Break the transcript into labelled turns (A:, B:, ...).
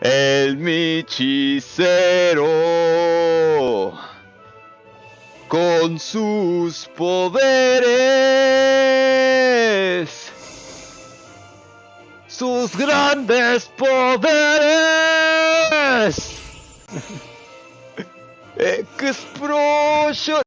A: El Michicero con sus poderes, sus grandes poderes. Explosion.